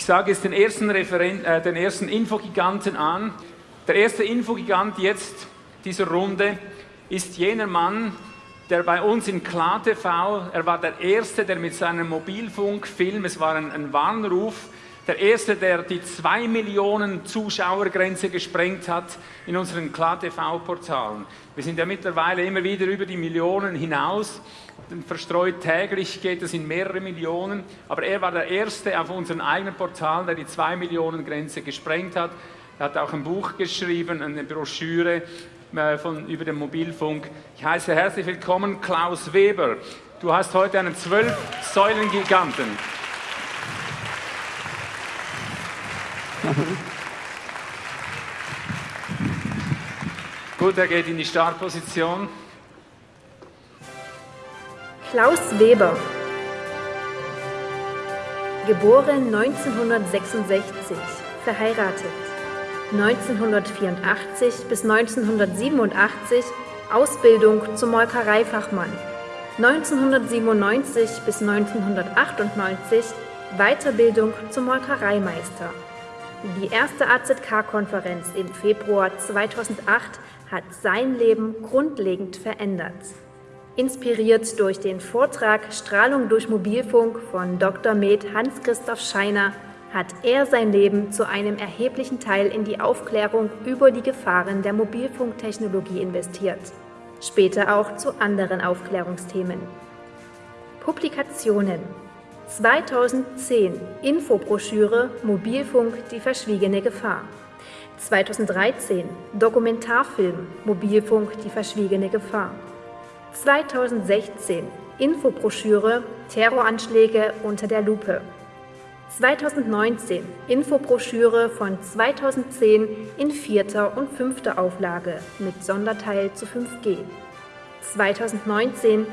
Ich sage jetzt den ersten, Referen äh, den ersten Infogiganten an. Der erste Infogigant jetzt dieser Runde ist jener Mann, der bei uns in KlaTV, er war der Erste, der mit seinem Mobilfunkfilm, es war ein, ein Warnruf, der Erste, der die 2 Millionen Zuschauergrenze gesprengt hat in unseren KlaTV-Portalen. Wir sind ja mittlerweile immer wieder über die Millionen hinaus, verstreut täglich geht es in mehrere Millionen, aber er war der Erste auf unseren eigenen Portalen, der die 2 Millionen Grenze gesprengt hat. Er hat auch ein Buch geschrieben, eine Broschüre äh, von, über den Mobilfunk. Ich heiße herzlich willkommen Klaus Weber. Du hast heute einen Zwölf-Säulen-Giganten. Gut, er geht in die Startposition. Klaus Weber, geboren 1966, verheiratet. 1984 bis 1987 Ausbildung zum Molkereifachmann. 1997 bis 1998 Weiterbildung zum Molkereimeister. Die erste AZK-Konferenz im Februar 2008 hat sein Leben grundlegend verändert. Inspiriert durch den Vortrag Strahlung durch Mobilfunk von Dr. Med Hans-Christoph Scheiner hat er sein Leben zu einem erheblichen Teil in die Aufklärung über die Gefahren der Mobilfunktechnologie investiert, später auch zu anderen Aufklärungsthemen. Publikationen 2010 Infobroschüre Mobilfunk die verschwiegene Gefahr. 2013 Dokumentarfilm Mobilfunk die verschwiegene Gefahr. 2016 Infobroschüre Terroranschläge unter der Lupe. 2019 Infobroschüre von 2010 in vierter und fünfter Auflage mit Sonderteil zu 5G. 2019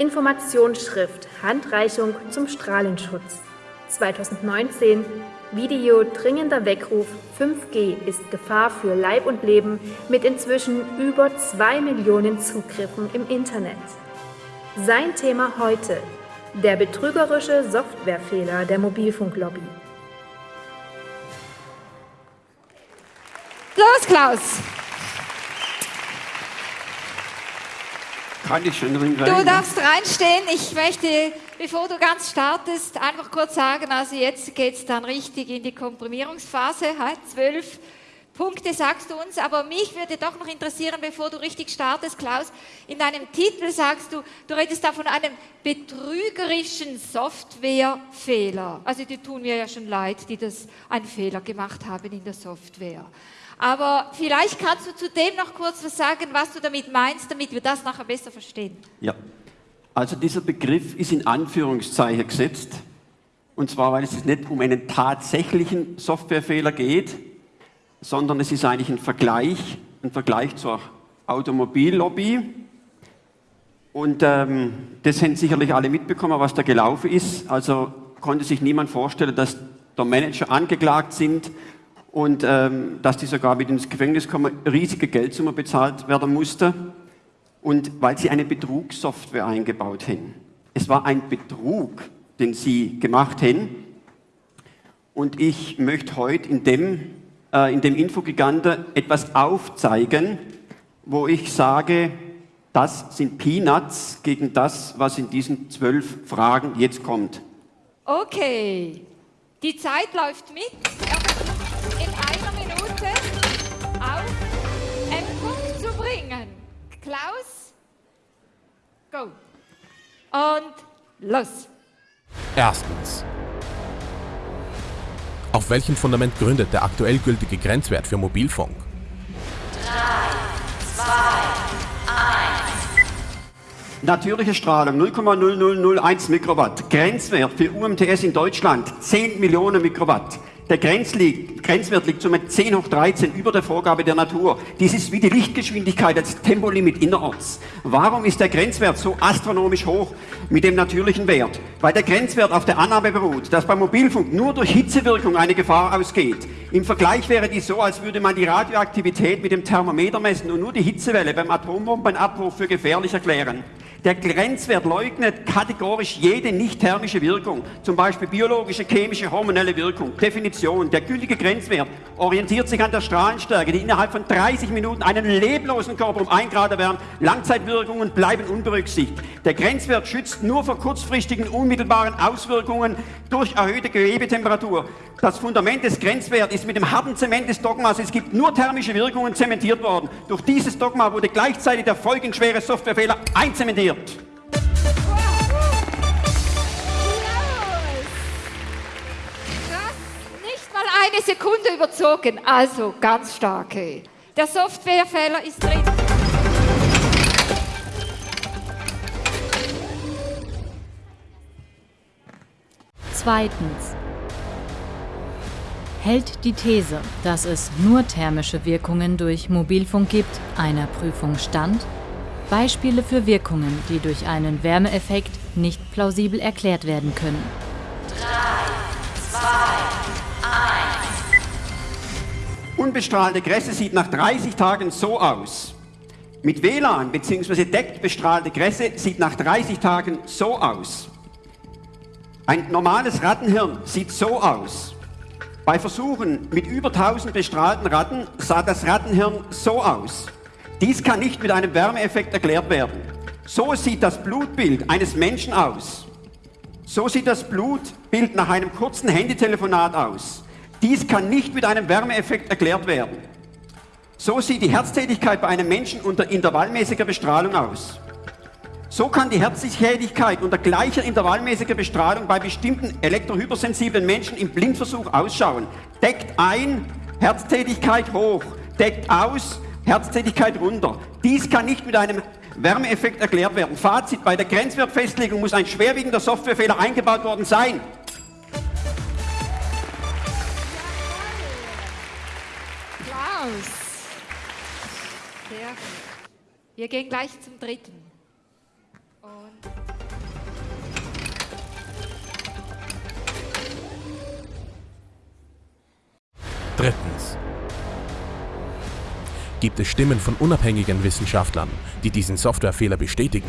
Informationsschrift Handreichung zum Strahlenschutz. 2019 Video dringender Weckruf 5G ist Gefahr für Leib und Leben mit inzwischen über 2 Millionen Zugriffen im Internet. Sein Thema heute der betrügerische Softwarefehler der Mobilfunklobby. Los, Klaus! Kann ich schon drin Du darfst reinstehen. Ich möchte, bevor du ganz startest, einfach kurz sagen, also jetzt geht es dann richtig in die Komprimierungsphase, halt, zwölf Punkte sagst du uns, aber mich würde doch noch interessieren, bevor du richtig startest, Klaus, in deinem Titel sagst du, du redest da von einem betrügerischen Softwarefehler. Also die tun mir ja schon leid, die das einen Fehler gemacht haben in der Software. Aber vielleicht kannst du zu dem noch kurz was sagen, was du damit meinst, damit wir das nachher besser verstehen. Ja, also dieser Begriff ist in Anführungszeichen gesetzt. Und zwar, weil es nicht um einen tatsächlichen Softwarefehler geht, sondern es ist eigentlich ein Vergleich, ein Vergleich zur Automobillobby. Und ähm, das haben sicherlich alle mitbekommen, was da gelaufen ist. Also konnte sich niemand vorstellen, dass der Manager angeklagt sind und ähm, dass die sogar mit ins Gefängnis kommen, riesige Geldsumme bezahlt werden musste. Und weil sie eine Betrugssoftware eingebaut haben. Es war ein Betrug, den sie gemacht haben. Und ich möchte heute in dem äh, in dem Infogigante etwas aufzeigen, wo ich sage, das sind Peanuts gegen das, was in diesen zwölf Fragen jetzt kommt. Okay, die Zeit läuft mit. Minute auf einen Punkt zu bringen. Klaus, go. Und los. Erstens. Auf welchem Fundament gründet der aktuell gültige Grenzwert für Mobilfunk? 3, 2, 1. Natürliche Strahlung 0,0001 Mikrowatt. Grenzwert für UMTS in Deutschland 10 Millionen Mikrowatt. Der Grenzwert liegt somit 10 hoch 13 über der Vorgabe der Natur. Dies ist wie die Lichtgeschwindigkeit als Tempolimit innerorts. Warum ist der Grenzwert so astronomisch hoch mit dem natürlichen Wert? Weil der Grenzwert auf der Annahme beruht, dass beim Mobilfunk nur durch Hitzewirkung eine Gefahr ausgeht. Im Vergleich wäre dies so, als würde man die Radioaktivität mit dem Thermometer messen und nur die Hitzewelle beim Atombombenabwurf für gefährlich erklären. Der Grenzwert leugnet kategorisch jede nicht thermische Wirkung, zum Beispiel biologische, chemische, hormonelle Wirkung. Definition. Der gültige Grenzwert orientiert sich an der Strahlenstärke, die innerhalb von 30 Minuten einen leblosen Körper um 1 Grad erwärmt. Langzeitwirkungen bleiben unberücksichtigt. Der Grenzwert schützt nur vor kurzfristigen, unmittelbaren Auswirkungen durch erhöhte Gewebetemperatur. Das Fundament des Grenzwerts ist mit dem harten Zement des Dogmas, es gibt nur thermische Wirkungen, zementiert worden. Durch dieses Dogma wurde gleichzeitig der folgenschwere Softwarefehler einzementiert. Krass, nicht mal eine Sekunde überzogen. Also ganz stark. ey. Der Softwarefehler ist drin. Zweitens. Hält die These, dass es nur thermische Wirkungen durch Mobilfunk gibt, einer Prüfung stand? Beispiele für Wirkungen, die durch einen Wärmeeffekt nicht plausibel erklärt werden können. Unbestrahlte Gräse sieht nach 30 Tagen so aus. Mit WLAN bzw. deckt bestrahlte Gräse sieht nach 30 Tagen so aus. Ein normales Rattenhirn sieht so aus. Bei Versuchen mit über 1000 bestrahlten Ratten sah das Rattenhirn so aus. Dies kann nicht mit einem Wärmeeffekt erklärt werden. So sieht das Blutbild eines Menschen aus. So sieht das Blutbild nach einem kurzen Handytelefonat aus. Dies kann nicht mit einem Wärmeeffekt erklärt werden. So sieht die Herztätigkeit bei einem Menschen unter intervallmäßiger Bestrahlung aus. So kann die Herztätigkeit unter gleicher intervallmäßiger Bestrahlung bei bestimmten elektrohypersensiblen Menschen im Blindversuch ausschauen. Deckt ein, Herztätigkeit hoch, deckt aus, Herztätigkeit runter. Dies kann nicht mit einem Wärmeeffekt erklärt werden. Fazit, bei der Grenzwertfestlegung muss ein schwerwiegender Softwarefehler eingebaut worden sein. Applaus. Sehr gut. Wir gehen gleich zum dritten. Und Drittens. Gibt es Stimmen von unabhängigen Wissenschaftlern, die diesen Softwarefehler bestätigen?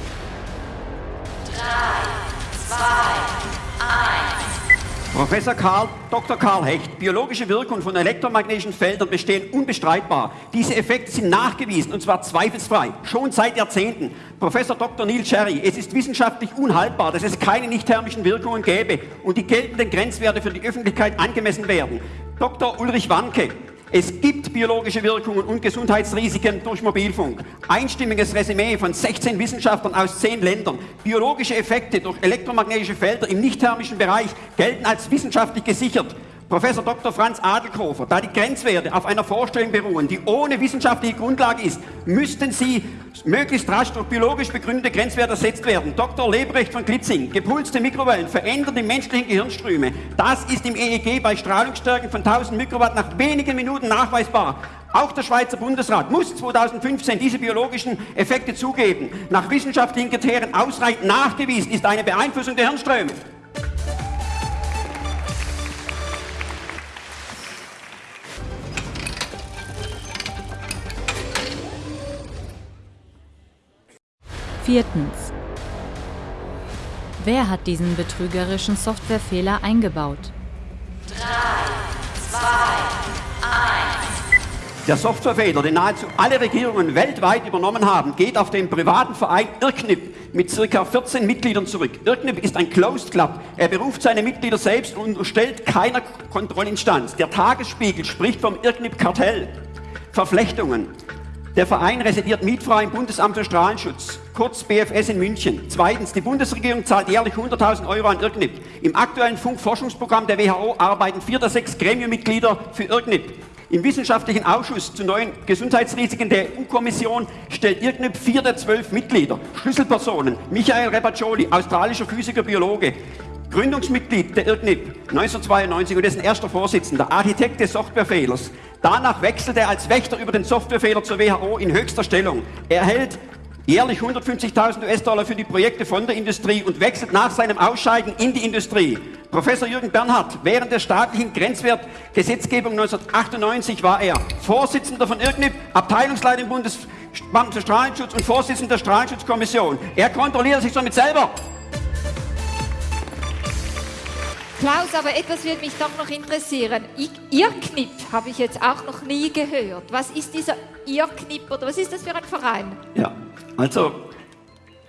Professor Karl, Dr. Karl Hecht, biologische Wirkung von elektromagnetischen Feldern bestehen unbestreitbar. Diese Effekte sind nachgewiesen und zwar zweifelsfrei, schon seit Jahrzehnten. Professor Dr. Neil Cherry, es ist wissenschaftlich unhaltbar, dass es keine nicht-thermischen Wirkungen gäbe und die geltenden Grenzwerte für die Öffentlichkeit angemessen werden. Dr. Ulrich Wanke, es gibt biologische Wirkungen und Gesundheitsrisiken durch Mobilfunk. Einstimmiges Resümee von 16 Wissenschaftlern aus 10 Ländern. Biologische Effekte durch elektromagnetische Felder im nicht-thermischen Bereich gelten als wissenschaftlich gesichert. Professor Dr. Franz Adelkofer, da die Grenzwerte auf einer Vorstellung beruhen, die ohne wissenschaftliche Grundlage ist, müssten sie möglichst rasch durch biologisch begründete Grenzwerte ersetzt werden. Dr. Lebrecht von Klitzing, gepulste Mikrowellen verändern die menschlichen Gehirnströme. Das ist im EEG bei Strahlungsstärken von 1000 Mikrowatt nach wenigen Minuten nachweisbar. Auch der Schweizer Bundesrat muss 2015 diese biologischen Effekte zugeben. Nach wissenschaftlichen Kriterien ausreichend nachgewiesen ist eine Beeinflussung der Hirnströme. Viertens. Wer hat diesen betrügerischen Softwarefehler eingebaut? Der Softwarefehler, den nahezu alle Regierungen weltweit übernommen haben, geht auf den privaten Verein IRCNIP mit ca. 14 Mitgliedern zurück. IRCNIP ist ein Closed Club. Er beruft seine Mitglieder selbst und unterstellt keiner Kontrollinstanz. Der Tagesspiegel spricht vom IRCNIP-Kartell. Verflechtungen. Der Verein residiert mietfrei im Bundesamt für Strahlenschutz, kurz BFS in München. Zweitens, die Bundesregierung zahlt jährlich 100.000 Euro an IRCNIP. Im aktuellen Funkforschungsprogramm der WHO arbeiten vier der sechs Gremienmitglieder für IRCNIP. Im wissenschaftlichen Ausschuss zu neuen Gesundheitsrisiken der EU-Kommission stellt IRCNIP vier der zwölf Mitglieder. Schlüsselpersonen, Michael Repaccioli, australischer Physiker, Biologe, Gründungsmitglied der IRCNIP 1992 und dessen erster Vorsitzender, Architekt des Softwarefehlers. Danach wechselt er als Wächter über den Softwarefehler zur WHO in höchster Stellung. Er erhält jährlich 150.000 US-Dollar für die Projekte von der Industrie und wechselt nach seinem Ausscheiden in die Industrie. Professor Jürgen Bernhard, während der staatlichen Grenzwertgesetzgebung 1998 war er Vorsitzender von IRCNIP, Abteilungsleiter im Bundes Bundesbeamten für Strahlenschutz und Vorsitzender der Strahlenschutzkommission. Er kontrolliert sich somit selber. Klaus, aber etwas würde mich doch noch interessieren. Irrknipp habe ich jetzt auch noch nie gehört. Was ist dieser Irrknipp oder was ist das für ein Verein? Ja, also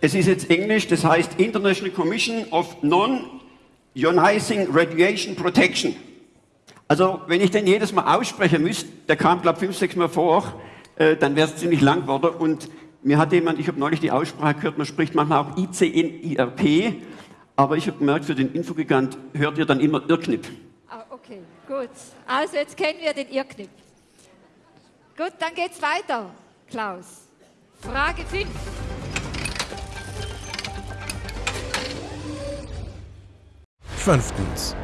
es ist jetzt Englisch, das heißt International Commission of Non-Ionizing Radiation Protection. Also wenn ich den jedes Mal aussprechen müsste, der kam glaube fünf, sechs Mal vor, äh, dann wäre es ziemlich lang geworden. Und mir hat jemand, ich habe neulich die Aussprache gehört, man spricht manchmal auch ICNIRP, aber ich habe gemerkt, für den Infogigant hört ihr dann immer Irrknipp. Ah, okay, gut. Also jetzt kennen wir den Irrknipp. Gut, dann geht's weiter, Klaus. Frage 5. Fünftens.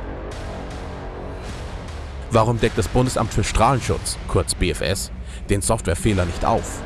Warum deckt das Bundesamt für Strahlenschutz, kurz BFS, den Softwarefehler nicht auf?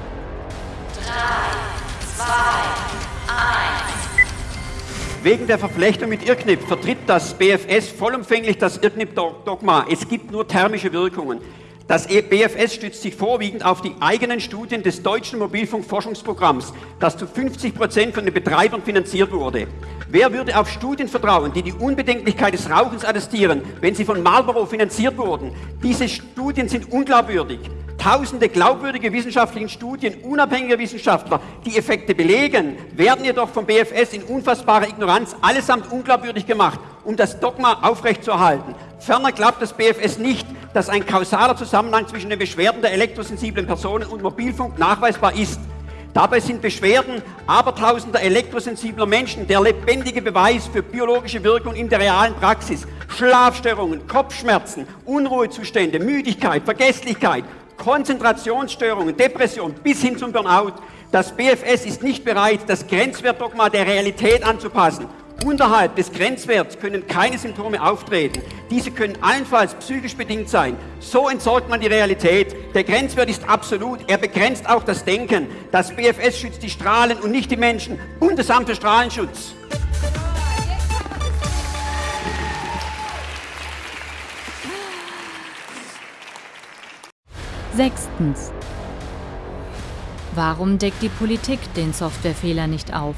Wegen der Verflechtung mit Irrknipp vertritt das BFS vollumfänglich das Irrknipp-Dogma. Es gibt nur thermische Wirkungen. Das E- BFS stützt sich vorwiegend auf die eigenen Studien des deutschen Mobilfunkforschungsprogramms, das zu 50 Prozent von den Betreibern finanziert wurde. Wer würde auf Studien vertrauen, die die Unbedenklichkeit des Rauchens attestieren, wenn sie von Marlboro finanziert wurden? Diese Studien sind unglaubwürdig. Tausende glaubwürdige wissenschaftliche Studien unabhängiger Wissenschaftler, die Effekte belegen, werden jedoch vom BFS in unfassbarer Ignoranz allesamt unglaubwürdig gemacht, um das Dogma aufrechtzuerhalten. Ferner glaubt das BFS nicht, dass ein kausaler Zusammenhang zwischen den Beschwerden der elektrosensiblen Personen und Mobilfunk nachweisbar ist. Dabei sind Beschwerden abertausender elektrosensibler Menschen der lebendige Beweis für biologische Wirkung in der realen Praxis. Schlafstörungen, Kopfschmerzen, Unruhezustände, Müdigkeit, Vergesslichkeit, Konzentrationsstörungen, Depression bis hin zum Burnout. Das BFS ist nicht bereit, das Grenzwertdogma der Realität anzupassen. Unterhalb des Grenzwerts können keine Symptome auftreten. Diese können allenfalls psychisch bedingt sein. So entsorgt man die Realität. Der Grenzwert ist absolut. Er begrenzt auch das Denken. Das BFS schützt die Strahlen und nicht die Menschen. Bundesamt für Strahlenschutz. Sechstens. Warum deckt die Politik den Softwarefehler nicht auf?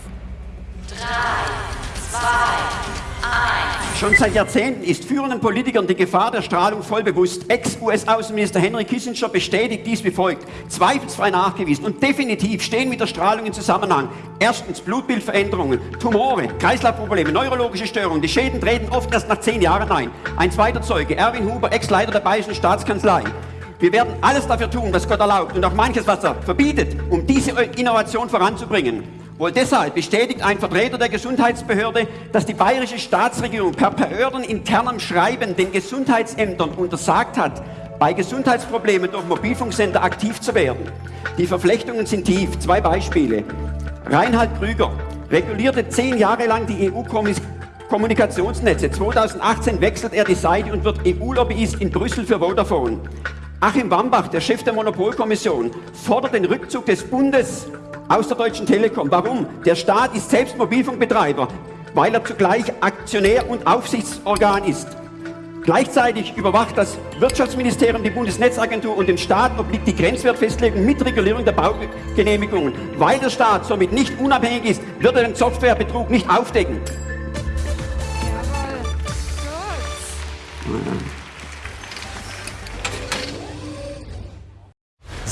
Schon seit Jahrzehnten ist führenden Politikern die Gefahr der Strahlung voll bewusst. Ex-US-Außenminister Henry Kissinger bestätigt dies wie folgt. Zweifelsfrei nachgewiesen und definitiv stehen mit der Strahlung in Zusammenhang. Erstens Blutbildveränderungen, Tumore, Kreislaufprobleme, neurologische Störungen. Die Schäden treten oft erst nach zehn Jahren ein. Ein zweiter Zeuge, Erwin Huber, Ex-Leiter der Bayerischen Staatskanzlei. Wir werden alles dafür tun, was Gott erlaubt und auch manches, was er verbietet, um diese Innovation voranzubringen. Wohl deshalb bestätigt ein Vertreter der Gesundheitsbehörde, dass die bayerische Staatsregierung per behördeninternem Schreiben den Gesundheitsämtern untersagt hat, bei Gesundheitsproblemen durch Mobilfunksender aktiv zu werden. Die Verflechtungen sind tief. Zwei Beispiele. Reinhard Krüger regulierte zehn Jahre lang die EU-Kommunikationsnetze. 2018 wechselt er die Seite und wird EU-Lobbyist in Brüssel für Vodafone. Achim Wambach, der Chef der Monopolkommission, fordert den Rückzug des Bundes aus der Deutschen Telekom. Warum? Der Staat ist selbst Mobilfunkbetreiber, weil er zugleich Aktionär und Aufsichtsorgan ist. Gleichzeitig überwacht das Wirtschaftsministerium die Bundesnetzagentur und den Staat obliegt die Grenzwertfestlegung mit Regulierung der Baugenehmigungen. Weil der Staat somit nicht unabhängig ist, wird er den Softwarebetrug nicht aufdecken. Jawohl. Gut.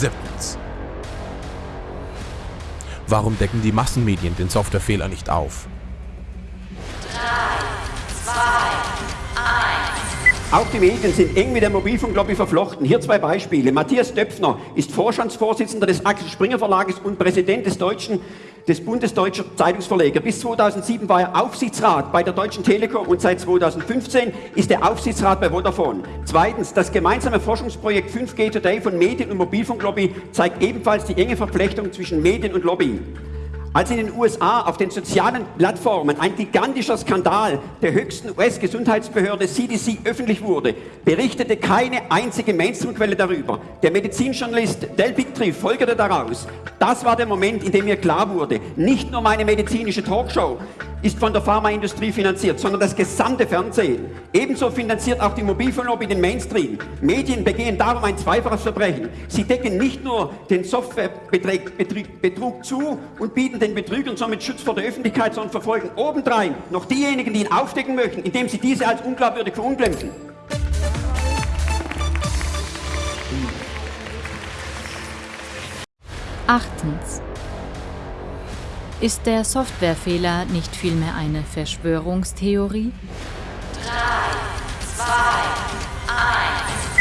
Siebtens. Warum decken die Massenmedien den Softwarefehler nicht auf? Auch die Medien sind eng mit der Mobilfunklobby verflochten. Hier zwei Beispiele. Matthias Döpfner ist Vorstandsvorsitzender des Axel Springer Verlages und Präsident des Deutschen des Bundesdeutscher Zeitungsverleger. Bis 2007 war er Aufsichtsrat bei der Deutschen Telekom und seit 2015 ist er Aufsichtsrat bei Vodafone. Zweitens, das gemeinsame Forschungsprojekt 5G Today von Medien- und Mobilfunklobby zeigt ebenfalls die enge Verflechtung zwischen Medien und Lobby. Als in den USA auf den sozialen Plattformen ein gigantischer Skandal der höchsten US-Gesundheitsbehörde CDC öffentlich wurde, berichtete keine einzige Mainstream-Quelle darüber. Der Medizinjournalist Del Bigtree folgerte daraus. Das war der Moment, in dem mir klar wurde, nicht nur meine medizinische Talkshow ist von der Pharmaindustrie finanziert, sondern das gesamte Fernsehen. Ebenso finanziert auch die Mobilfunklobby den Mainstream. Medien begehen darum ein zweifaches Verbrechen. Sie decken nicht nur den Softwarebetrug zu und bieten den Betrügern somit Schutz vor der Öffentlichkeit, sondern verfolgen obendrein noch diejenigen, die ihn aufdecken möchten, indem sie diese als unglaubwürdig verunglimpfen. Achtens. Ist der Softwarefehler nicht vielmehr eine Verschwörungstheorie?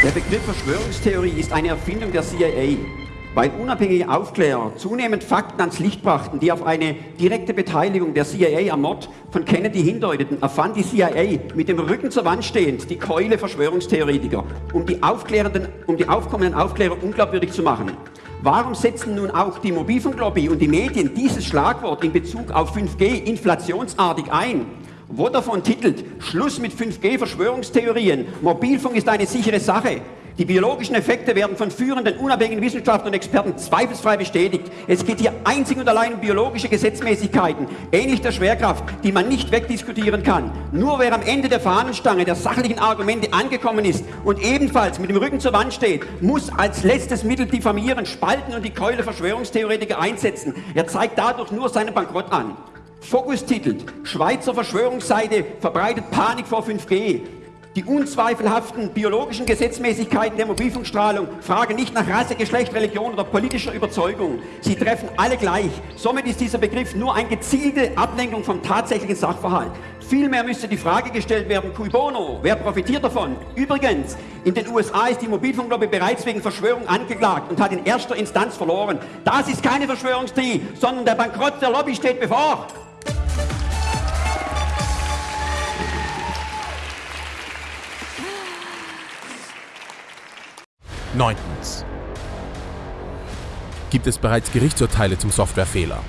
Der Begriff Verschwörungstheorie ist eine Erfindung der CIA, weil unabhängige Aufklärer zunehmend Fakten ans Licht brachten, die auf eine direkte Beteiligung der CIA am Mord von Kennedy hindeuteten, erfand die CIA mit dem Rücken zur Wand stehend die Keule Verschwörungstheoretiker, um die, aufklärenden, um die aufkommenden Aufklärer unglaubwürdig zu machen. Warum setzen nun auch die Mobilfunklobby und die Medien dieses Schlagwort in Bezug auf 5G inflationsartig ein? Vodafone titelt Schluss mit 5G-Verschwörungstheorien. Mobilfunk ist eine sichere Sache. Die biologischen Effekte werden von führenden unabhängigen Wissenschaftlern und Experten zweifelsfrei bestätigt. Es geht hier einzig und allein um biologische Gesetzmäßigkeiten, ähnlich der Schwerkraft, die man nicht wegdiskutieren kann. Nur wer am Ende der Fahnenstange der sachlichen Argumente angekommen ist und ebenfalls mit dem Rücken zur Wand steht, muss als letztes Mittel diffamieren, spalten und die Keule Verschwörungstheoretiker einsetzen. Er zeigt dadurch nur seinen Bankrott an. Fokus titelt, Schweizer Verschwörungsseite verbreitet Panik vor 5G. Die unzweifelhaften biologischen Gesetzmäßigkeiten der Mobilfunkstrahlung fragen nicht nach Rasse, Geschlecht, Religion oder politischer Überzeugung. Sie treffen alle gleich. Somit ist dieser Begriff nur eine gezielte Ablenkung vom tatsächlichen Sachverhalt. Vielmehr müsste die Frage gestellt werden, cui bono, wer profitiert davon? Übrigens, in den USA ist die Mobilfunklobby bereits wegen Verschwörung angeklagt und hat in erster Instanz verloren. Das ist keine Verschwörungstheorie, sondern der Bankrott der Lobby steht bevor. Neuntens. Gibt es bereits Gerichtsurteile zum Softwarefehler?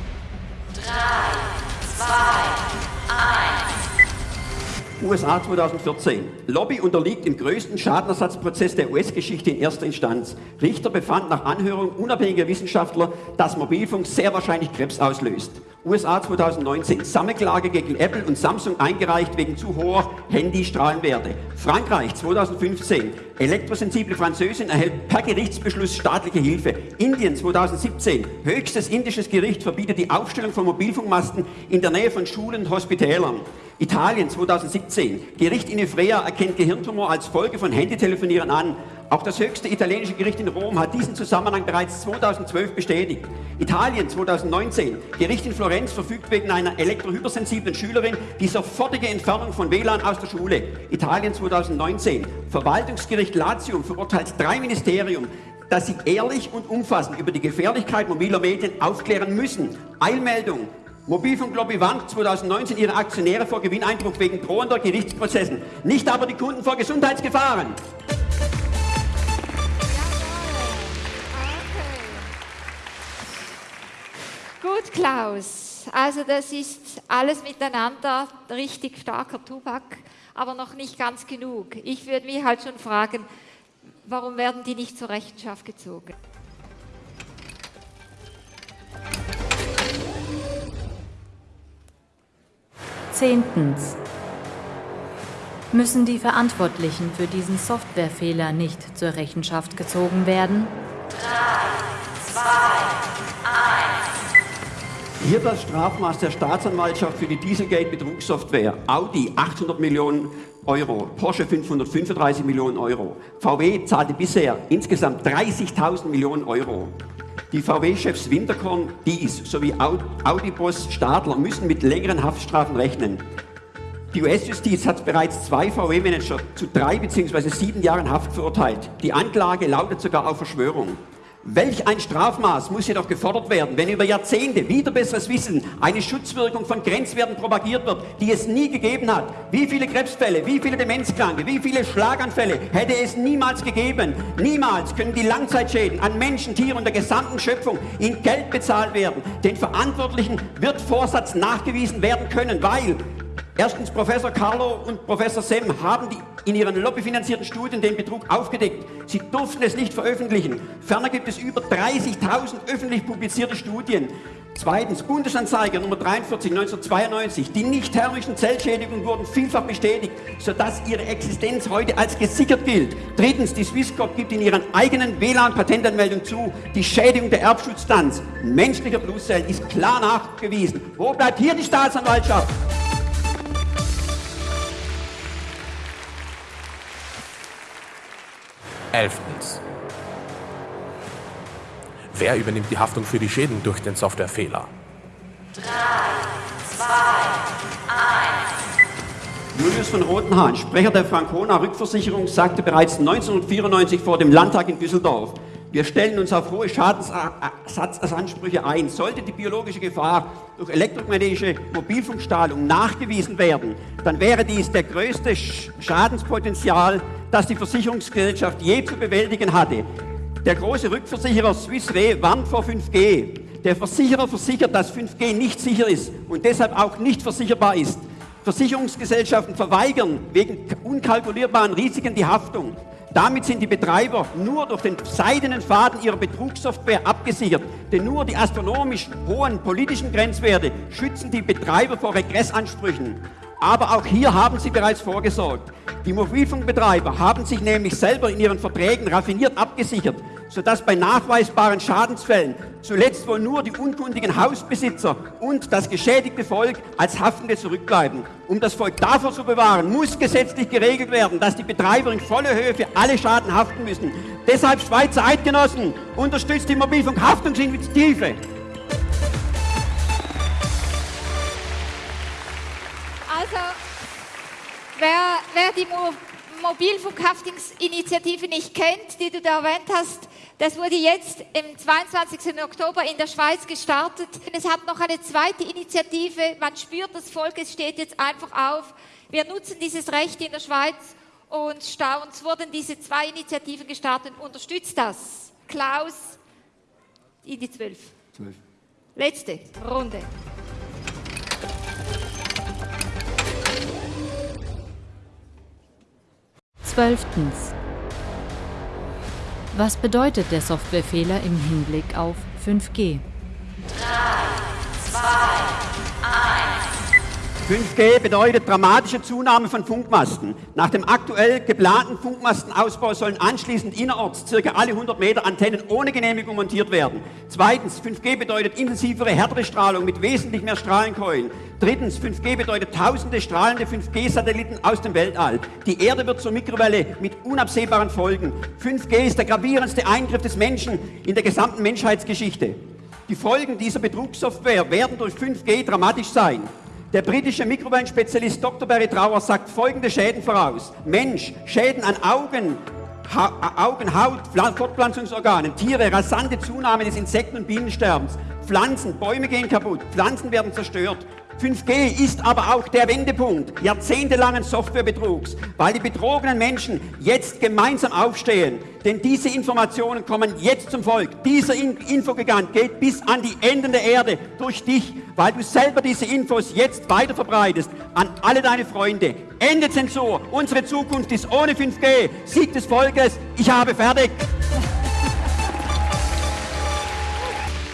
USA 2014. Lobby unterliegt im größten Schadenersatzprozess der US-Geschichte in erster Instanz. Richter befand nach Anhörung unabhängiger Wissenschaftler, dass Mobilfunk sehr wahrscheinlich Krebs auslöst. USA 2019. Sammelklage gegen Apple und Samsung eingereicht wegen zu hoher Handystrahlenwerte. Frankreich 2015. Elektrosensible Französin erhält per Gerichtsbeschluss staatliche Hilfe. Indien 2017. Höchstes indisches Gericht verbietet die Aufstellung von Mobilfunkmasten in der Nähe von Schulen und Hospitälern. Italien 2017. Gericht in Ivrea erkennt Gehirntumor als Folge von Handytelefonieren an. Auch das höchste italienische Gericht in Rom hat diesen Zusammenhang bereits 2012 bestätigt. Italien 2019. Gericht in Florenz verfügt wegen einer elektrohypersensiblen Schülerin die sofortige Entfernung von WLAN aus der Schule. Italien 2019. Verwaltungsgericht Latium verurteilt drei Ministerium, dass sie ehrlich und umfassend über die Gefährlichkeit mobiler Medien aufklären müssen. Eilmeldung. Mobilfunklobby warnt 2019 ihre Aktionäre vor Gewinneinbruch wegen drohender Gerichtsprozessen, nicht aber die Kunden vor Gesundheitsgefahren. Gut, Klaus. Also das ist alles miteinander richtig starker Tubak, aber noch nicht ganz genug. Ich würde mich halt schon fragen, warum werden die nicht zur Rechenschaft gezogen? Zehntens. Müssen die Verantwortlichen für diesen Softwarefehler nicht zur Rechenschaft gezogen werden? Hier das Strafmaß der Staatsanwaltschaft für die Dieselgate-Betrugssoftware. Audi 800 Millionen Euro, Porsche 535 Millionen Euro. VW zahlte bisher insgesamt 30.000 Millionen Euro. Die VW-Chefs Winterkorn, Dies sowie Audi-Boss Stadler müssen mit längeren Haftstrafen rechnen. Die US-Justiz hat bereits zwei VW-Manager zu drei bzw. sieben Jahren Haft verurteilt. Die Anklage lautet sogar auf Verschwörung. Welch ein Strafmaß muss jedoch gefordert werden, wenn über Jahrzehnte wieder besseres Wissen eine Schutzwirkung von Grenzwerten propagiert wird, die es nie gegeben hat. Wie viele Krebsfälle, wie viele Demenzkranke, wie viele Schlaganfälle hätte es niemals gegeben. Niemals können die Langzeitschäden an Menschen, Tieren und der gesamten Schöpfung in Geld bezahlt werden. Den Verantwortlichen wird Vorsatz nachgewiesen werden können, weil Erstens, Professor Carlo und Professor Sem haben die in ihren lobbyfinanzierten Studien den Betrug aufgedeckt. Sie durften es nicht veröffentlichen. Ferner gibt es über 30.000 öffentlich publizierte Studien. Zweitens, Bundesanzeiger Nummer 43 1992. Die nicht-thermischen Zellschädigungen wurden vielfach bestätigt, sodass ihre Existenz heute als gesichert gilt. Drittens, die Swisscop gibt in ihrer eigenen WLAN-Patentanmeldung zu, die Schädigung der Erbschutzstanz menschlicher Blutzellen ist klar nachgewiesen. Wo bleibt hier die Staatsanwaltschaft? Elftens. Wer übernimmt die Haftung für die Schäden durch den Softwarefehler? Julius von Rotenhahn, Sprecher der Frankona Rückversicherung, sagte bereits 1994 vor dem Landtag in Düsseldorf, wir stellen uns auf hohe Schadensersatzansprüche ein. Sollte die biologische Gefahr durch elektromagnetische Mobilfunkstrahlung nachgewiesen werden, dann wäre dies der größte Sch- Schadenspotenzial, das die Versicherungsgesellschaft je zu bewältigen hatte. Der große Rückversicherer Swiss Re warnt vor 5G. Der Versicherer versichert, dass 5G nicht sicher ist und deshalb auch nicht versicherbar ist. Versicherungsgesellschaften verweigern wegen unkalkulierbaren Risiken die Haftung. Damit sind die Betreiber nur durch den seidenen Faden ihrer Betrugssoftware abgesichert. Denn nur die astronomisch hohen politischen Grenzwerte schützen die Betreiber vor Regressansprüchen. Aber auch hier haben sie bereits vorgesorgt. Die Mobilfunkbetreiber haben sich nämlich selber in ihren Verträgen raffiniert abgesichert, sodass bei nachweisbaren Schadensfällen zuletzt wohl nur die unkundigen Hausbesitzer und das geschädigte Volk als Haftende zurückbleiben. Um das Volk davor zu bewahren, muss gesetzlich geregelt werden, dass die Betreiber in voller Höhe für alle Schaden haften müssen. Deshalb Schweizer Eidgenossen, unterstützt die Mobilfunkhaftungsinitiative. Also, wer, wer die Mo Mobilfunkhaftungsinitiative nicht kennt, die du da erwähnt hast, das wurde jetzt im 22. Oktober in der Schweiz gestartet. Es hat noch eine zweite Initiative. Man spürt das Volk, es steht jetzt einfach auf. Wir nutzen dieses Recht in der Schweiz und staunt. Es wurden diese zwei Initiativen gestartet. Unterstützt das. Klaus, in die zwölf. Letzte Runde. Zwölftens. Was bedeutet der Softwarefehler im Hinblick auf 5G? 5G bedeutet dramatische Zunahme von Funkmasten. Nach dem aktuell geplanten Funkmastenausbau sollen anschließend innerorts circa alle 100 Meter Antennen ohne Genehmigung montiert werden. Zweitens, 5G bedeutet intensivere, härtere Strahlung mit wesentlich mehr Strahlenkeulen. Drittens, 5G bedeutet tausende strahlende 5G-Satelliten aus dem Weltall. Die Erde wird zur Mikrowelle mit unabsehbaren Folgen. 5G ist der gravierendste Eingriff des Menschen in der gesamten Menschheitsgeschichte. Die Folgen dieser Betrugssoftware werden durch 5G dramatisch sein. Der britische Mikrowellenspezialist Dr. Barry Trauer sagt folgende Schäden voraus. Mensch, Schäden an Augen, ha Augen, Haut, Pfla- Fortpflanzungsorganen, Tiere, rasante Zunahme des Insekten- und Bienensterbens, Pflanzen, Bäume gehen kaputt, Pflanzen werden zerstört. 5G ist aber auch der Wendepunkt jahrzehntelangen Softwarebetrugs, weil die betrogenen Menschen jetzt gemeinsam aufstehen. Denn diese Informationen kommen jetzt zum Volk. Dieser In Infogigant geht bis an die Enden der Erde durch dich, weil du selber diese Infos jetzt weiter verbreitest an alle deine Freunde. Ende Zensur. Unsere Zukunft ist ohne 5G. Sieg des Volkes. Ich habe fertig.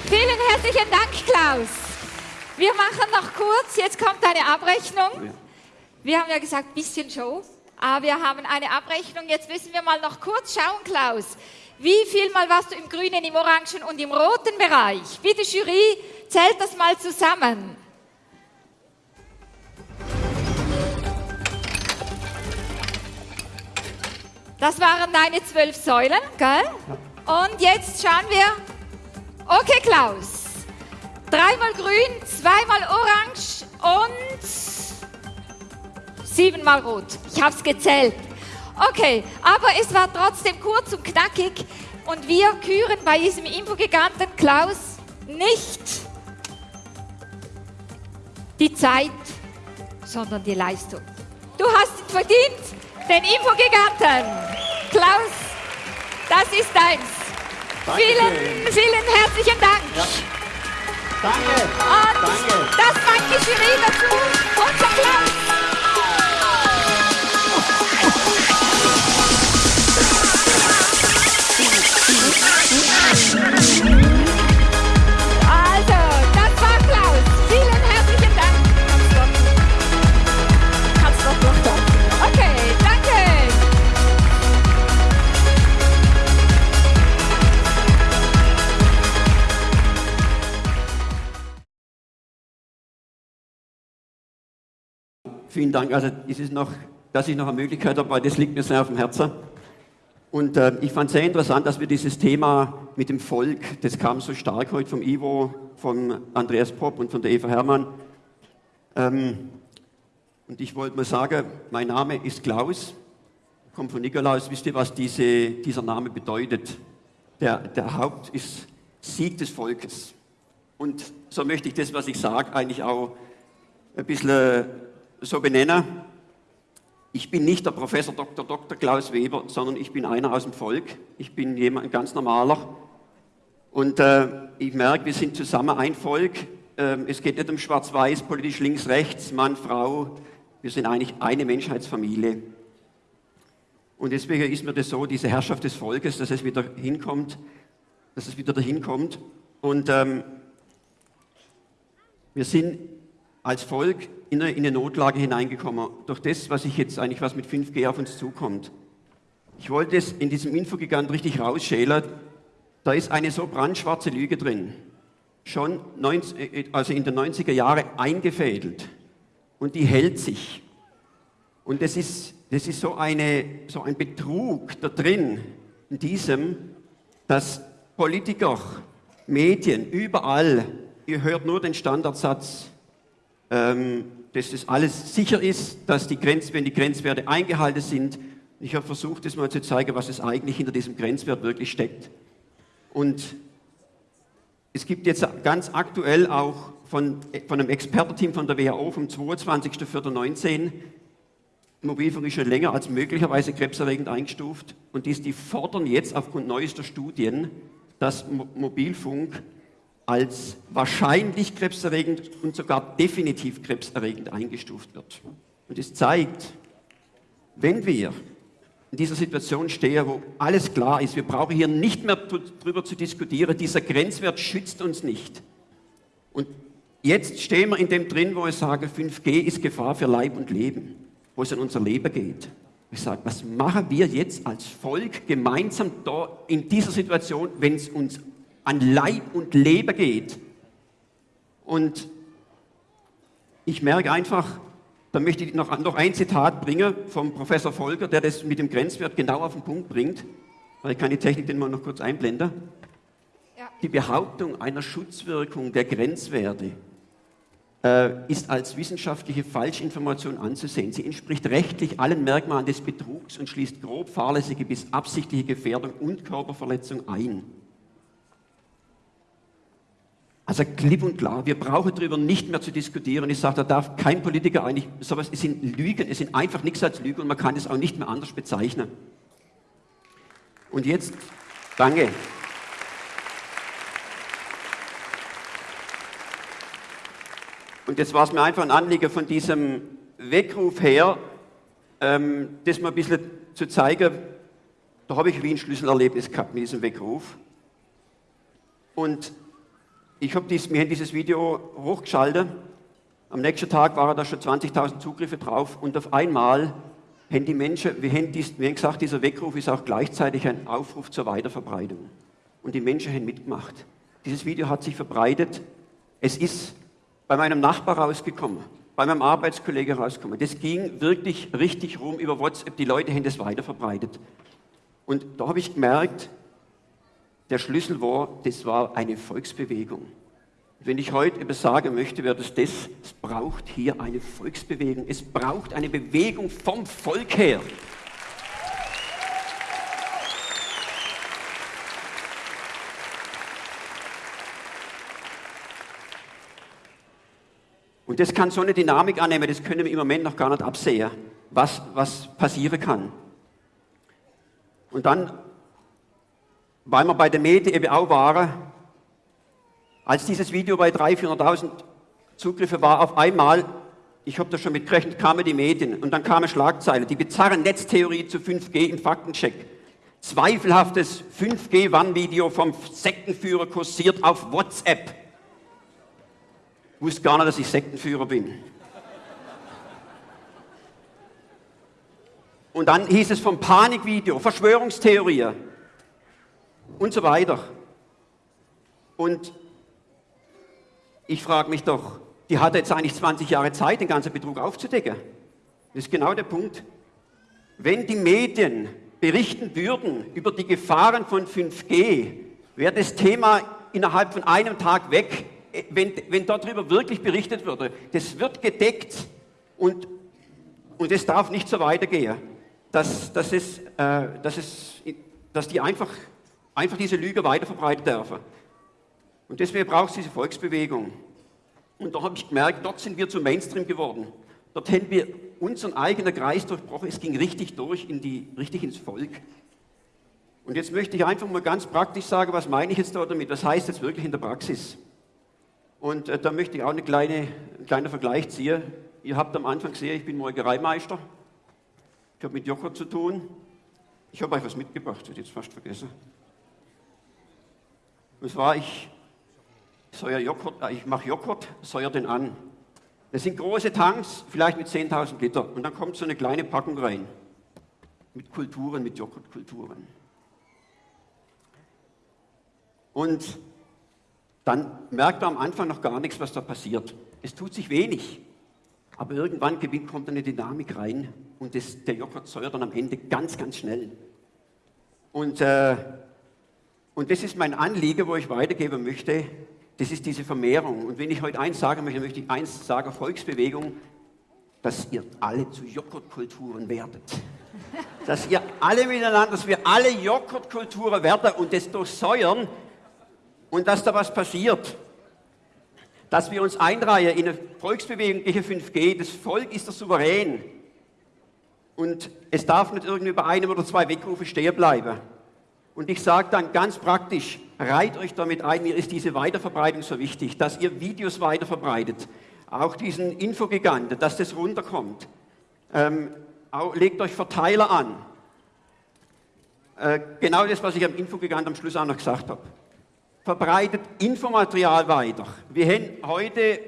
Vielen herzlichen Dank, Klaus. Wir machen noch kurz, jetzt kommt eine Abrechnung. Wir haben ja gesagt, bisschen Show, aber wir haben eine Abrechnung. Jetzt müssen wir mal noch kurz schauen, Klaus. Wie viel Mal warst du im grünen, im orangen und im roten Bereich? Bitte, Jury, zählt das mal zusammen. Das waren deine zwölf Säulen, gell? Und jetzt schauen wir. Okay, Klaus. Dreimal grün, zweimal orange und siebenmal rot. Ich habe es gezählt. Okay, aber es war trotzdem kurz und knackig und wir küren bei diesem Infogiganten Klaus nicht die Zeit, sondern die Leistung. Du hast ihn verdient, den Infogiganten. Klaus, das ist deins. Vielen, vielen herzlichen Dank. Danke. Und Danke. das die Jury dazu. Unser Klaus. Vielen Dank. Also es ist noch, dass ich noch eine Möglichkeit habe, weil das liegt mir sehr auf dem Herzen. Und äh, ich fand sehr interessant, dass wir dieses Thema mit dem Volk, das kam so stark heute vom Ivo, von Andreas Popp und von der Eva Hermann. Ähm, und ich wollte mal sagen, mein Name ist Klaus, kommt von Nikolaus. Wisst ihr, was diese, dieser Name bedeutet? Der, der Haupt ist Sieg des Volkes. Und so möchte ich das, was ich sage, eigentlich auch ein bisschen äh, so benennen. Ich bin nicht der Professor Dr. Dr. Klaus Weber, sondern ich bin einer aus dem Volk. Ich bin jemand ganz normaler. Und äh, ich merke, wir sind zusammen ein Volk. Ähm, es geht nicht um Schwarz-Weiß, politisch links-rechts, Mann, Frau. Wir sind eigentlich eine Menschheitsfamilie. Und deswegen ist mir das so, diese Herrschaft des Volkes, dass es wieder hinkommt, dass es wieder dahin kommt. Und ähm, wir sind als Volk in eine, in eine Notlage hineingekommen, durch das, was ich jetzt eigentlich, was mit 5G auf uns zukommt. Ich wollte es in diesem Infogigant richtig rausschälern. Da ist eine so brandschwarze Lüge drin, schon 90, äh, also in den 90er Jahren eingefädelt. Und die hält sich. Und das ist, das ist so, eine, so ein Betrug da drin, in diesem, dass Politiker, Medien, überall, ihr hört nur den Standardsatz, dass das alles sicher ist, dass die Grenz, die Grenzwerte eingehalten sind. Ich habe versucht, das mal zu zeigen, was es eigentlich hinter diesem Grenzwert wirklich steckt. Und es gibt jetzt ganz aktuell auch von, von einem Expertenteam von der WHO vom 22.04.19 Mobilfunk ist schon länger als möglicherweise krebserregend eingestuft und dies, die fordern jetzt aufgrund neuester Studien dass Mobilfunk als wahrscheinlich krebserregend und sogar definitiv krebserregend eingestuft wird. Und es zeigt, wenn wir in dieser Situation stehen, wo alles klar ist, wir brauchen hier nicht mehr darüber zu diskutieren, dieser Grenzwert schützt uns nicht. Und jetzt stehen wir in dem drin, wo ich sage, 5G ist Gefahr für Leib und Leben, wo es an unser Leben geht. Ich sage, was machen wir jetzt als Volk gemeinsam da in dieser Situation, wenn es uns an Leib und Leben geht? Und ich merke einfach, da möchte ich noch, noch ein Zitat bringen vom Professor Volker, der das mit dem Grenzwert genau auf den Punkt bringt. Weil ich kann die Technik den mal noch kurz einblenden. Ja. Die Behauptung einer Schutzwirkung der Grenzwerte äh, ist als wissenschaftliche Falschinformation anzusehen. Sie entspricht rechtlich allen Merkmalen des Betrugs und schließt grob fahrlässige bis absichtliche Gefährdung und Körperverletzung ein. Also klipp und klar, wir brauchen darüber nicht mehr zu diskutieren. Ich sage, da darf kein Politiker eigentlich sowas, es sind Lügen, es sind einfach nichts als Lügen und man kann es auch nicht mehr anders bezeichnen. Und jetzt, danke. Und jetzt war es mir einfach ein Anliegen von diesem Weckruf her, ähm, das mal ein bisschen zu zeigen. Da habe ich wie ein Schlüsselerlebnis gehabt mit diesem Weckruf. Und ich habe dies, haben dieses Video hochgeschaltet. Am nächsten Tag waren da schon 20.000 Zugriffe drauf und auf einmal haben die Menschen, wir haben, dies, wir gesagt, dieser Weckruf ist auch gleichzeitig ein Aufruf zur Weiterverbreitung. Und die Menschen haben mitgemacht. Dieses Video hat sich verbreitet. Es ist bei meinem Nachbar rausgekommen, bei meinem Arbeitskollege rausgekommen. Das ging wirklich richtig rum über WhatsApp. Die Leute haben das weiterverbreitet. Und da habe ich gemerkt, der Schlüssel war, das war eine Volksbewegung. Wenn ich heute etwas sagen möchte, wäre das das, es braucht hier eine Volksbewegung. Es braucht eine Bewegung vom Volk her. Und das kann so eine Dynamik annehmen, das können wir im Moment noch gar nicht absehen, was, was passieren kann. Und dann, weil wir bei den Medien eben auch waren, als dieses Video bei 300.000, 400.000 Zugriffe war, auf einmal, ich habe da schon mitgerechnet, kamen die Medien und dann kam eine Schlagzeile, die bizarre Netztheorie zu 5G im Faktencheck. Zweifelhaftes 5G-Wann-Video vom Sektenführer kursiert auf WhatsApp wusste gar nicht, dass ich Sektenführer bin. Und dann hieß es vom Panikvideo, Verschwörungstheorie und so weiter. Und ich frage mich doch, die hatte jetzt eigentlich 20 Jahre Zeit, den ganzen Betrug aufzudecken. Das ist genau der Punkt. Wenn die Medien berichten würden über die Gefahren von 5G, wäre das Thema innerhalb von einem Tag weg, wenn, wenn darüber wirklich berichtet würde. Das wird gedeckt und, und es darf nicht so weitergehen, dass, dass, es, äh, dass, es, dass die einfach, einfach diese Lüge weiterverbreiten dürfen. Und deswegen braucht es diese Volksbewegung. Und da habe ich gemerkt, dort sind wir zum Mainstream geworden. Dort haben wir unseren eigenen Kreis durchbrochen. Es ging richtig durch, in die, richtig ins Volk. Und jetzt möchte ich einfach mal ganz praktisch sagen, was meine ich jetzt da damit? Was heißt jetzt wirklich in der Praxis? Und äh, da möchte ich auch eine kleine, einen kleinen Vergleich ziehen. Ihr habt am Anfang gesehen, ich bin Molkereimeister. Ich habe mit Joghurt zu tun. Ich habe euch was mitgebracht, das jetzt fast vergessen. Und zwar, ich, Joghurt, äh, ich mache Joghurt, säuer den an. Das sind große Tanks, vielleicht mit 10.000 Liter. Und dann kommt so eine kleine Packung rein. Mit Kulturen, mit Joghurtkulturen. Und dann merkt man am Anfang noch gar nichts, was da passiert. Es tut sich wenig. Aber irgendwann kommt eine Dynamik rein und das, der Joghurt säuert dann am Ende ganz, ganz schnell. Und, äh, und das ist mein Anliegen, wo ich weitergeben möchte. Das ist diese Vermehrung. Und wenn ich heute eins sagen möchte, möchte ich eins sagen, Volksbewegung, dass ihr alle zu Joghurtkulturen werdet. Dass ihr alle miteinander, dass wir alle Joghurtkulturen werden und das durchsäuern und dass da was passiert. Dass wir uns einreihen in eine Volksbewegung gegen 5G. Das Volk ist der Souverän. Und es darf nicht irgendwie bei einem oder zwei Wegrufe stehen bleiben. Und ich sage dann ganz praktisch, reiht euch damit ein, mir ist diese Weiterverbreitung so wichtig, dass ihr Videos weiterverbreitet, auch diesen Infogiganten, dass das runterkommt. Ähm, auch, legt euch Verteiler an. Äh, genau das, was ich am Infogigant am Schluss auch noch gesagt habe. Verbreitet Infomaterial weiter. Wir haben heute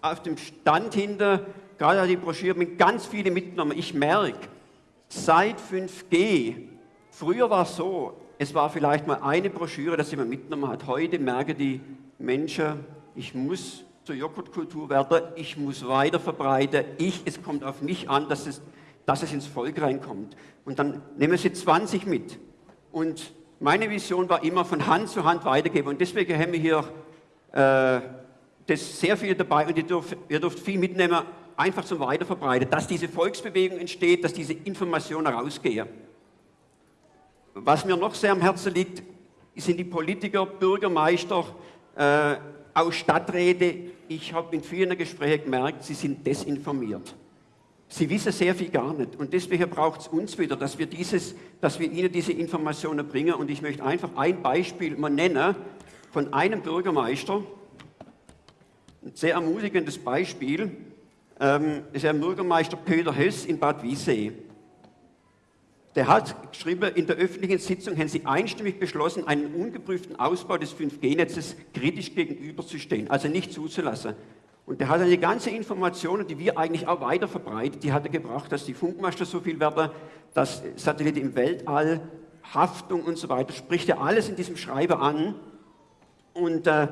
auf dem Stand hinter, gerade die Broschüre, mit ganz vielen mitgenommen. Ich merke, seit 5G, früher war es so, es war vielleicht mal eine Broschüre, dass jemand mitgenommen hat. Heute merken die Menschen, ich muss zur Joghurtkultur werden, ich muss weiter verbreiten, ich, es kommt auf mich an, dass es, dass es ins Volk reinkommt. Und dann nehmen sie 20 mit. Und meine Vision war immer von Hand zu Hand weitergeben. Und deswegen haben wir hier äh, das sehr viel dabei und ihr dürft, ihr dürft viel mitnehmen, einfach zum Weiterverbreiten, dass diese Volksbewegung entsteht, dass diese Informationen rausgehen. Was mir noch sehr am Herzen liegt, sind die Politiker, Bürgermeister, äh, auch Stadträte. Ich habe in vielen Gesprächen gemerkt, sie sind desinformiert. Sie wissen sehr viel gar nicht. Und deswegen braucht es uns wieder, dass wir, dieses, dass wir ihnen diese Informationen bringen. Und ich möchte einfach ein Beispiel mal nennen von einem Bürgermeister. Ein sehr ermutigendes Beispiel ähm, ist der Bürgermeister Peter Hess in Bad Wiessee. Der hat geschrieben, in der öffentlichen Sitzung haben sie einstimmig beschlossen, einen ungeprüften Ausbau des 5G-Netzes kritisch gegenüberzustehen, also nicht zuzulassen. Und der hat eine ganze Informationen, die wir eigentlich auch weiter verbreitet, die hat er gebracht, dass die Funkmaster so viel werden, dass Satelliten im Weltall, Haftung und so weiter, spricht er alles in diesem Schreiber an. Und äh,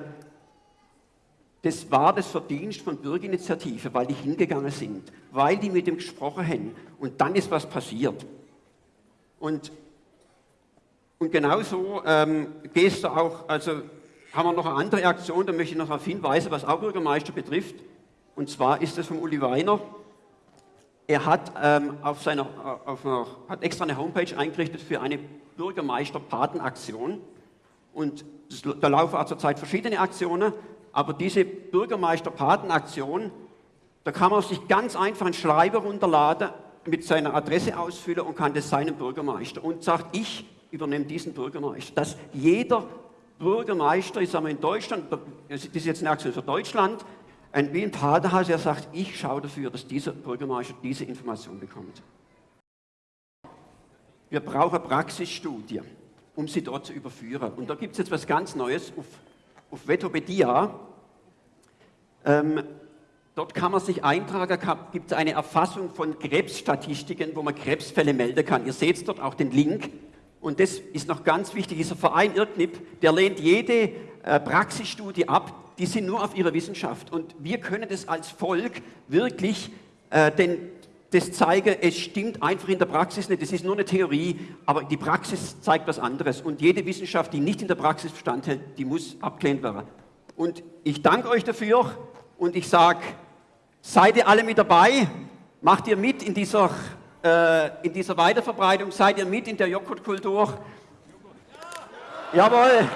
das war das Verdienst von Bürgerinitiative, weil die hingegangen sind, weil die mit dem gesprochen haben. Und dann ist was passiert. Und, und genauso ähm, gehst du auch, also haben wir noch eine andere Aktion, da möchte ich noch darauf hinweisen, was auch Bürgermeister betrifft. Und zwar ist das von Uli Weiner. Er hat, ähm, auf seiner, auf einer, hat extra eine Homepage eingerichtet für eine Bürgermeister-Patenaktion. Und das, da laufen auch zurzeit verschiedene Aktionen, aber diese Bürgermeister-Patenaktion, da kann man sich ganz einfach einen Schreiber runterladen mit seiner Adresse ausfüllen und kann das seinem Bürgermeister und sagt, ich übernehme diesen Bürgermeister. Dass jeder Bürgermeister, ich sage mal in Deutschland, das ist jetzt eine Aktion für Deutschland, ein wie ein Paterhaus, der sagt, ich schaue dafür, dass dieser Bürgermeister diese Information bekommt. Wir brauchen Praxisstudie, um sie dort zu überführen. Und da gibt es jetzt was ganz Neues auf, auf Vetopedia. Ähm, Dort kann man sich eintragen, gibt es eine Erfassung von Krebsstatistiken, wo man Krebsfälle melden kann. Ihr seht dort auch den Link. Und das ist noch ganz wichtig, dieser Verein IRKNIP, der lehnt jede äh, Praxisstudie ab, die sind nur auf ihrer Wissenschaft. Und wir können das als Volk wirklich äh, den, das zeigen, es stimmt einfach in der Praxis nicht. Es ist nur eine Theorie, aber die Praxis zeigt was anderes. Und jede Wissenschaft, die nicht in der Praxis Bestand hält, die muss abgelehnt werden. Und ich danke euch dafür und ich sage, seid ihr alle mit dabei? Macht ihr mit in dieser, äh, in dieser Weiterverbreitung? Seid ihr mit in der Joghurtkultur? Jawohl!